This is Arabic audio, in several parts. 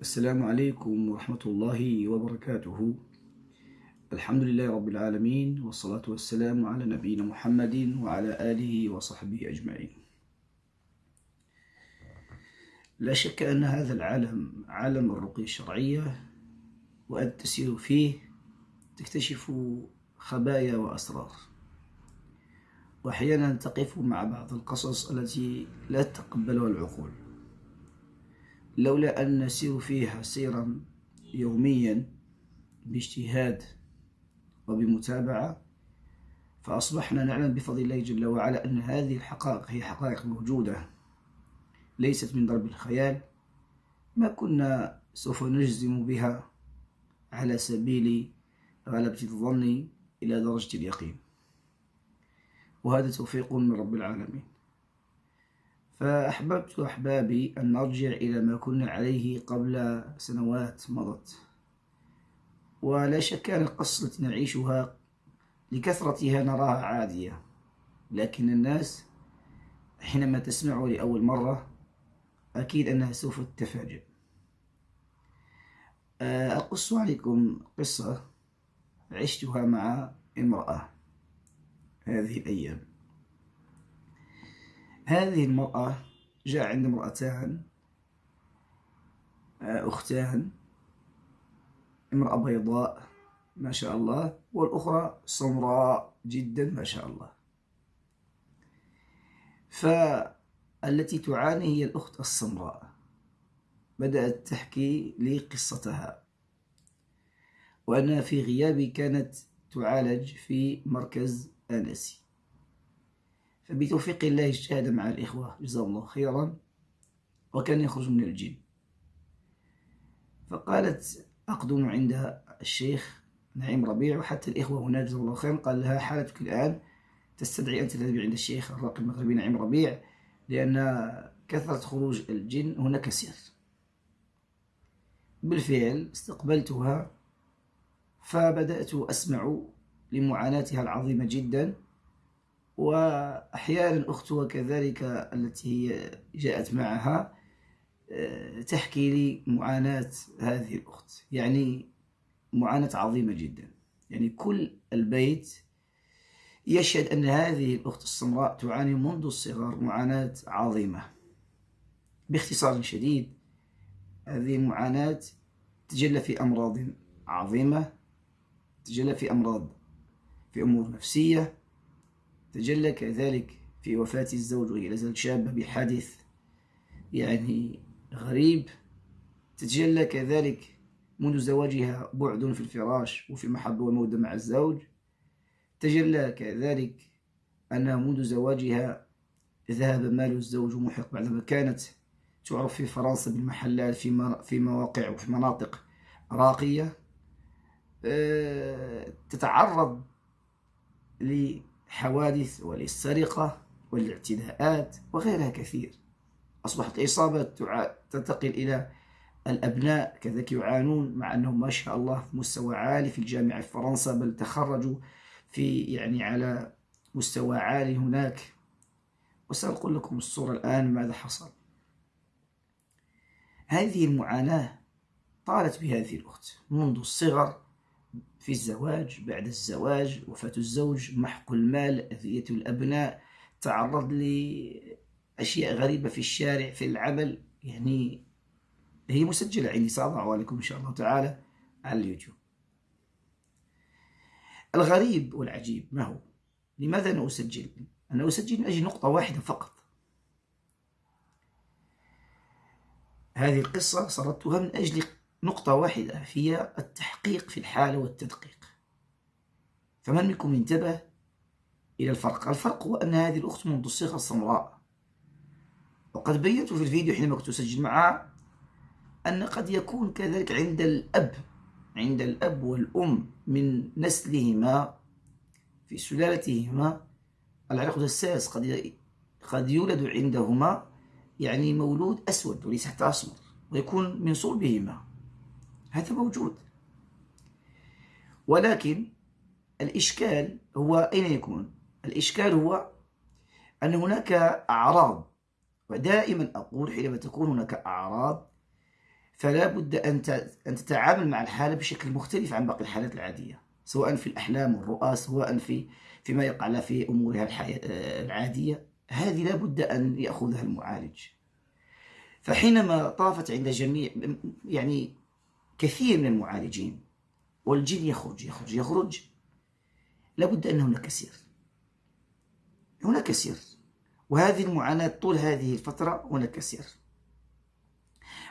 السلام عليكم ورحمة الله وبركاته. الحمد لله رب العالمين والصلاة والسلام على نبينا محمد وعلى آله وصحبه أجمعين. لا شك أن هذا العالم عالم الرقية الشرعية وأن تسير فيه تكتشف خبايا وأسرار. وأحيانا تقف مع بعض القصص التي لا تقبلها العقول. لولا أن نسير فيها سيرا يوميا باجتهاد وبمتابعة فأصبحنا نعلم بفضل الله جل وعلا أن هذه الحقائق هي حقائق موجودة ليست من ضرب الخيال. ما كنا سوف نجزم بها على سبيل غلبة الظن إلى درجة اليقين. وهذا توفيق من رب العالمين. فأحببت أحبابي أن نرجع إلى ما كنا عليه قبل سنوات مضت. ولا شك أن القصة التي نعيشها لكثرتها نراها عادية لكن الناس حينما تسمعه لأول مرة أكيد أنها سوف تتفاجئ. أقص عليكم قصة عشتها مع امرأة هذه الأيام. هذه المرأة جاء عند امرأتان آه، أختان امرأة بيضاء ما شاء الله والأخرى سمراء جدا ما شاء الله. فالتي تعاني هي الأخت السمراء. بدأت تحكي لي قصتها. وأنها في غيابي كانت تعالج في مركز آنسي. فبتوفيق الله اجتهد مع الإخوة. جزاه الله خيرا. وكان يخرج من الجن فقالت أقدم عند الشيخ نعيم ربيع وحتى الإخوة هناك جزاه الله خيرا قال لها حالتك الآن تستدعي أن تذهبي عند الشيخ الراقي المغربي نعيم ربيع لأن كثرة خروج الجن هناك سر بالفعل استقبلتها فبدأت أسمع لمعاناتها العظيمة جدا. وأحيانا أختها كذلك التي هي جاءت معها آه، تحكي لي معاناة هذه الأخت. يعني معاناة عظيمة جدا. يعني كل البيت يشهد أن هذه الأخت السمراء تعاني منذ الصغر معاناة عظيمة. باختصار شديد هذه المعاناة تجلى في أمراض عظيمة تجلى في أمراض في أمور نفسية تجلى كذلك في وفاة الزوج وهي لازالت شابة بحادث يعني غريب. تتجلى كذلك منذ زواجها بعد في الفراش وفي محبة ومودة مع الزوج. تجلى كذلك أنها منذ زواجها ذهب مال الزوج محق بعدما كانت تعرف في فرنسا بالمحلات في في مواقع وفي مناطق راقية. آه، تتعرض حوادث وللسرقة والاعتداءات وغيرها كثير. أصبحت الإصابة تنتقل إلى الأبناء كذلك يعانون مع أنهم ما شاء الله في مستوى عالي في الجامعة في فرنسا بل تخرجوا في يعني على مستوى عالي هناك. وسأقول لكم الصورة الآن ماذا حصل. هذه المعاناة طالت بهذه الأخت منذ الصغر في الزواج بعد الزواج وفاة الزوج محق المال أذية الأبناء تعرض لأشياء غريبة في الشارع في العمل. يعني هي مسجلة عندي سأضعها لكم إن شاء الله تعالى على اليوتيوب. الغريب والعجيب ما هو؟ لماذا أنا أسجل؟ أنا أسجل من أجل نقطة واحدة فقط. هذه القصة سردتها من أجل نقطة واحدة هي التحقيق في الحالة والتدقيق. فمن منكم انتبه إلى الفرق؟ الفرق هو أن هذه الأخت منذ الصغر سمراء وقد بينت في الفيديو حينما كنت أسجل معها أن قد يكون كذلك عند الأب عند الأب والأم من نسلهما في سلالتهما العرق الساس قد قد يولد عندهما يعني مولود أسود وليس حتى أسمر ويكون من صلبهما. هذا موجود. ولكن الإشكال هو أين يكون؟ الإشكال هو أن هناك أعراض ودائما أقول حينما تكون هناك أعراض فلا بد أن تتعامل مع الحالة بشكل مختلف عن باقي الحالات العادية سواء في الأحلام والرؤى سواء في فيما يقع في أمورها العادية. هذه لا بد أن يأخذها المعالج. فحينما طافت عند جميع يعني كثير من المعالجين والجن يخرج يخرج يخرج. لابد أن هناك سير هناك سير وهذه المعاناة طول هذه الفترة هناك سير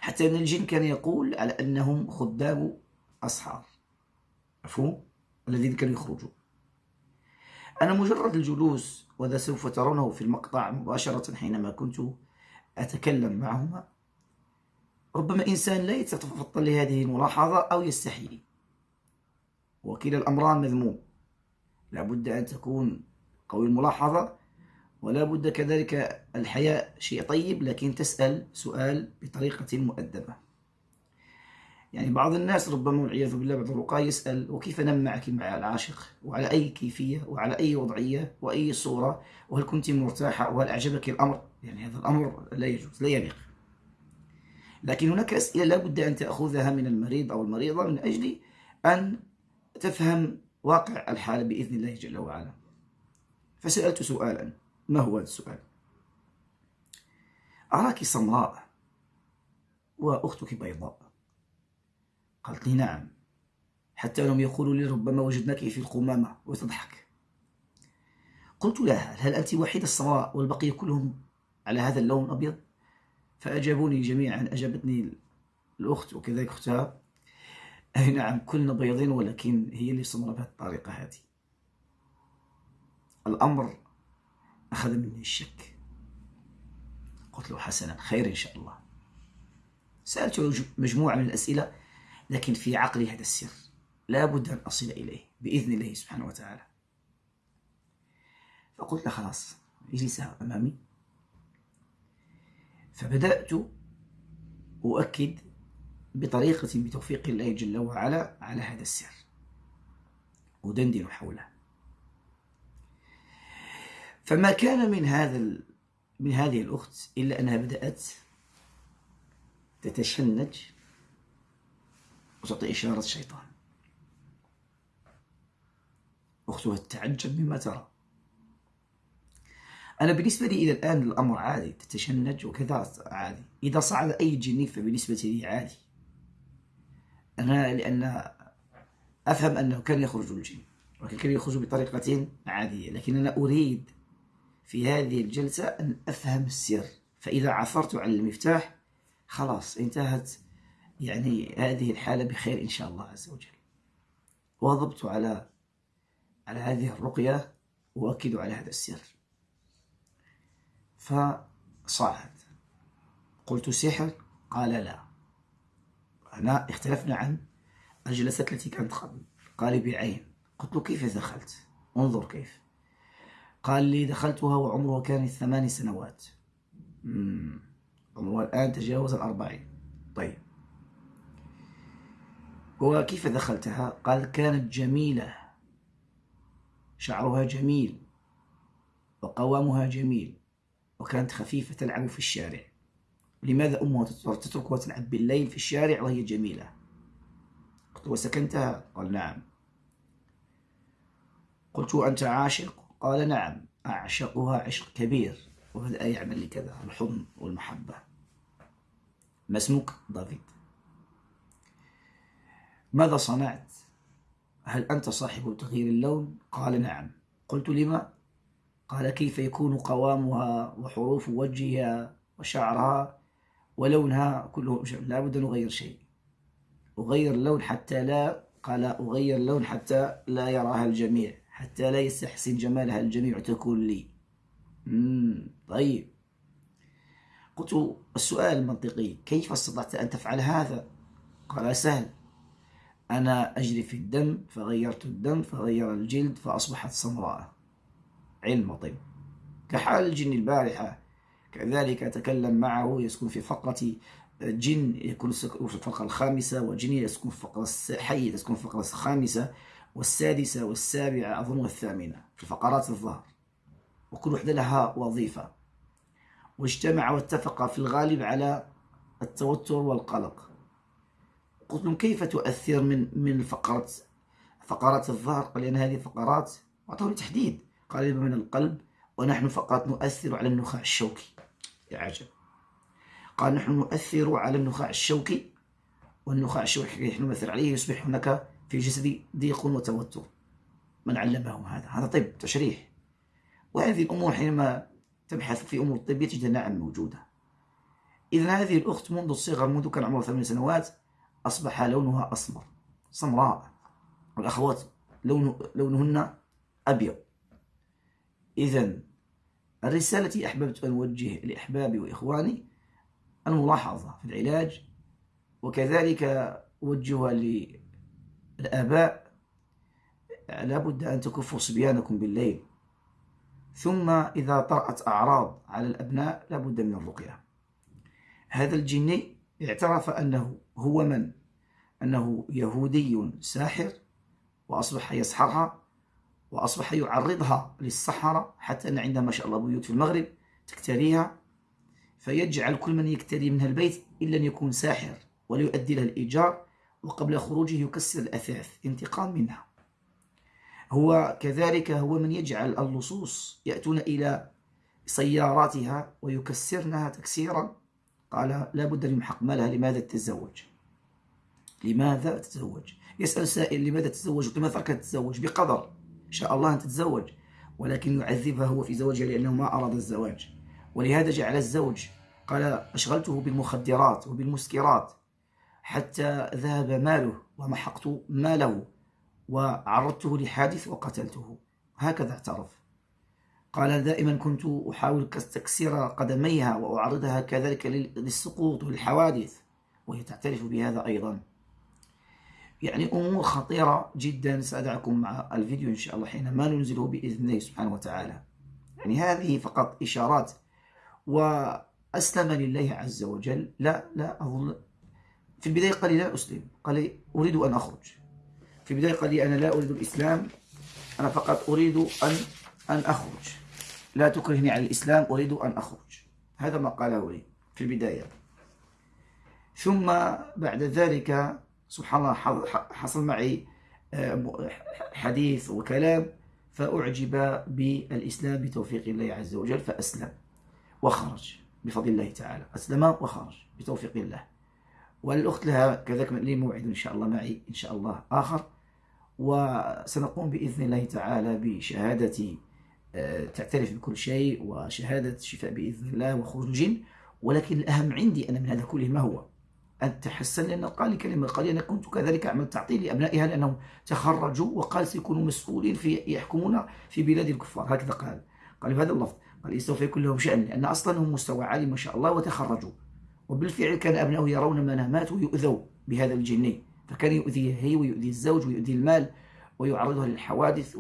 حتى أن الجن كان يقول على أنهم خدام أصحاب. مفهوم الذين كانوا يخرجون. أنا مجرد الجلوس وهذا سوف ترونه في المقطع مباشرة حينما كنت أتكلم معهما. ربما إنسان لا يتفطن لهذه الملاحظة أو يستحيي وكلا الأمران مذموم. لابد أن تكون قوي الملاحظة ولا بد كذلك الحياء شيء طيب لكن تسأل سؤال بطريقة مؤدبة. يعني بعض الناس ربما والعياذ بالله بعض الرقاة يسأل وكيف نم معك مع العاشق؟ وعلى أي كيفية؟ وعلى أي وضعية؟ وأي صورة؟ وهل كنت مرتاحة؟ وهل أعجبك الأمر؟ يعني هذا الأمر لا يجوز لا يليق. لكن هناك أسئلة لا بد أن تأخذها من المريض أو المريضة من أجل أن تفهم واقع الحالة بإذن الله جل وعلا. فسألت سؤالا. ما هو هذا السؤال؟ أراك سمراء وأختك بيضاء؟ قالت لي نعم حتى أنهم يقولوا لي ربما وجدناك في القمامة وتضحك. قلت لها هل أنت وحيدة السمراء والبقية كلهم على هذا اللون الأبيض؟ فأجابوني جميعا أجابتني الأخت وكذلك أختها. أي نعم كلنا بيضين ولكن هي اللي سمرة بهذه الطريقة هذه. الأمر أخذ مني الشك. قلت له حسنا خير إن شاء الله. سألته مجموعة من الأسئلة لكن في عقلي هذا السر. لا بد أن أصل إليه بإذن الله سبحانه وتعالى. فقلت له خلاص اجلسها أمامي. فبدأت أؤكد بطريقة بتوفيق الله جل وعلا على هذا السر. أدندن حوله. فما كان من هذا من هذه الأخت إلا أنها بدأت تتشنج وتعطي إشارة الشيطان. أختها تتعجب مما ترى. أنا بالنسبة لي إلى الآن الأمر عادي تتشنج وكذا عادي. إذا صعد أي جني فبالنسبة لي عادي. أنا لأن أفهم أنه كان يخرج الجن ولكن كان يخرج بطريقة عادية. لكن أنا أريد في هذه الجلسة أن أفهم السر. فإذا عثرت على المفتاح خلاص انتهت يعني هذه الحالة بخير إن شاء الله عز وجل. واظبت على على هذه الرقية وأكد على هذا السر. فصعد قلت سحر؟ قال لا. هنا اختلفنا عن الجلسات التي كانت قبل قال بعين قلت له كيف دخلت؟ انظر كيف. قال لي دخلتها وعمرها كان ثمان سنوات. عمرها الآن تجاوز الأربعين. طيب. وكيف دخلتها؟ قال كانت جميلة. شعرها جميل. وقوامها جميل. وكانت خفيفة تلعب في الشارع. لماذا أمها تتركها تلعب بالليل في الشارع وهي جميلة؟ قلت وسكنتها؟ قال نعم. قلت أنت عاشق؟ قال نعم أعشقها عشق كبير وبدأ يعمل لي كذا الحضن والمحبة. ما اسمك؟ دافيد. ماذا صنعت؟ هل أنت صاحب تغيير اللون؟ قال نعم. قلت لما؟ قال كيف يكون قوامها وحروف وجهها وشعرها ولونها كله لا بد أن أغير شيء. أغير اللون حتى لا قال أغير اللون حتى لا يراها الجميع حتى لا يستحسن جمالها الجميع تكون لي. مم. طيب. قلت السؤال المنطقي كيف استطعت أن تفعل هذا؟ قال سهل. أنا أجري في الدم فغيرت الدم فغير الجلد فأصبحت سمراء علم طب. كحال الجن البارحة كذلك أتكلم معه يسكن في فقرة جن يكون في الفقرة الخامسة وجن يسكن في الفقرة حي يسكن في الفقرة الخامسة والسادسة والسابعة أظن والثامنة في فقرات الظهر. وكل وحدة لها وظيفة. واجتمع واتفق في الغالب على التوتر والقلق. قلت لهم كيف تؤثر من من فقرة فقرات الظهر؟ قال لي أن هذه فقرات أعطوني تحديد. لي من القلب ونحن فقط نؤثر على النخاع الشوكي. يا عجب. قال نحن نؤثر على النخاع الشوكي والنخاع الشوكي نحن نؤثر عليه يصبح هناك في جسدي ضيق وتوتر. من علمهم هذا؟ هذا طب تشريح. وهذه الأمور حينما تبحث في أمور الطبية تجد نعم موجودة. إذا هذه الأخت منذ الصغر منذ كان عمرها ثمان سنوات أصبح لونها أسمر سمراء والأخوات لون لونهن أبيض. إذا الرسالة التي أحببت أن أوجه لأحبابي وإخواني الملاحظة في العلاج وكذلك أوجهها للآباء. لابد أن تكفوا صبيانكم بالليل. ثم إذا طرأت أعراض على الأبناء لابد من الرقية. هذا الجني اعترف أنه هو من؟ أنه يهودي ساحر وأصبح يسحرها. وأصبح يعرضها للسحرة حتى أن عندها ما شاء الله بيوت في المغرب تكتريها فيجعل كل من يكتري منها البيت إلا أن يكون ساحر ولا يؤدي لها الإيجار وقبل خروجه يكسر الأثاث انتقام منها. هو كذلك هو من يجعل اللصوص يأتون إلى سياراتها ويكسرنها تكسيرا. قال لا بد من محق مالها لماذا تتزوج؟ لماذا تتزوج؟ يسأل سائل لماذا تتزوج؟ لماذا تركت تتزوج بقدر. شاء الله أن تتزوج ولكن يعذبها هو في زواجها لأنه ما أراد الزواج. ولهذا جعل الزوج قال أشغلته بالمخدرات وبالمسكرات حتى ذهب ماله ومحقت ماله وعرضته لحادث وقتلته. هكذا اعترف. قال دائما كنت أحاول تكسير قدميها وأعرضها كذلك للسقوط والحوادث. وهي تعترف بهذا أيضا. يعني أمور خطيرة جدا سأدعكم مع الفيديو إن شاء الله حينما ننزله بإذن الله سبحانه وتعالى. يعني هذه فقط إشارات وأسلم لله عز وجل. لا لا أظن في البداية قال لي لا أسلم قال لي أريد أن أخرج. في البداية قال لي أنا لا أريد الإسلام أنا فقط أريد أن أن أخرج. لا تكرهني على الإسلام أريد أن أخرج. هذا ما قاله لي في البداية. ثم بعد ذلك سبحان الله حصل معي آه، حديث وكلام فأعجب بالإسلام بتوفيق الله عز وجل فأسلم وخرج بفضل الله تعالى أسلم وخرج بتوفيق الله. والأخت لها كذلك لي موعد إن شاء الله معي إن شاء الله آخر. وسنقوم بإذن الله تعالى بشهادة آه، تعترف بكل شيء وشهادة شفاء بإذن الله وخروج الجن. ولكن الأهم عندي أنا من هذا كله ما هو؟ أن تحسن لأن قال كلمة قال أنا كنت كذلك أعمل تعطيل لأبنائها لأنهم تخرجوا وقال سيكونوا مسؤولين في يحكمون في بلاد الكفار. هكذا قال. قال بهذا اللفظ. قال سوف يكون لهم شأن لأن أصلا هم مستوى عالي ما شاء الله وتخرجوا. وبالفعل كان أبنائه يرون منامات ويؤذوا بهذا الجني فكان يؤذيه هي ويؤذي الزوج ويؤذي المال ويعرضها للحوادث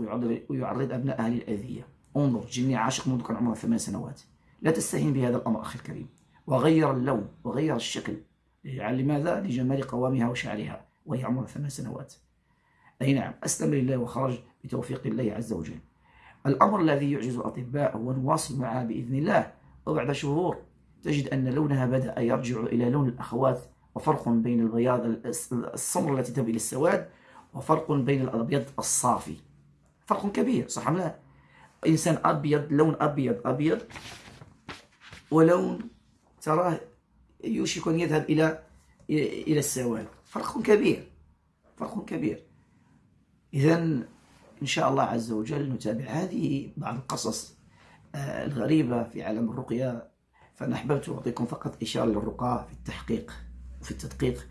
ويعرض أبنائها للأذية. انظر جني عاشق منذ كان عمره ثمان سنوات. لا تستهين بهذا الأمر أخي الكريم. وغير اللون وغير الشكل. لماذا؟ لجمال قوامها وشعرها وهي عمرها ثمان سنوات أي نعم أسلم لله وخرج بتوفيق الله عز وجل الأمر الذي يعجز الأطباء هو نواصل معها بإذن الله وبعد شهور تجد أن لونها بدأ يرجع إلى لون الأخوات وفرق بين البياض السمر التي تذهب إلى السواد وفرق بين الأبيض الصافي فرق كبير صح أم لا؟ إنسان أبيض لون أبيض أبيض ولون تراه يوشك أن يذهب إلى إلى السواد. فرق كبير فرق كبير. إذا إن شاء الله عز وجل نتابع هذه بعض القصص آه، الغريبة في عالم الرقية. فأنا أحببت أعطيكم فقط إشارة للرقاة في التحقيق وفي التدقيق.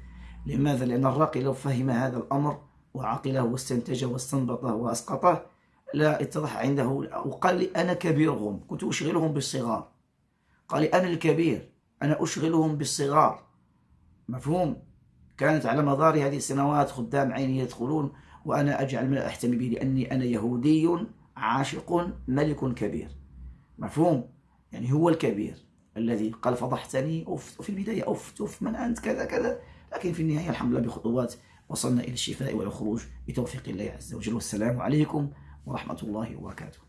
لماذا؟ لأن الراقي لو فهم هذا الأمر وعقله واستنتجه واستنبطه وأسقطه لا اتضح عنده. وقال لي أنا كبيرهم كنت أشغلهم بالصغار. قال لي أنا الكبير. أنا أشغلهم بالصغار. مفهوم؟ كانت على مدار هذه السنوات خدام عيني يدخلون وأنا أجعل من أحتمي به لأني أنا يهودي عاشق ملك كبير. مفهوم؟ يعني هو الكبير الذي قال فضحتني أف في البداية أف أف من أنت؟ كذا كذا. لكن في النهاية الحمد لله بخطوات وصلنا إلى الشفاء والخروج بتوفيق الله عز وجل. والسلام عليكم ورحمة الله وبركاته.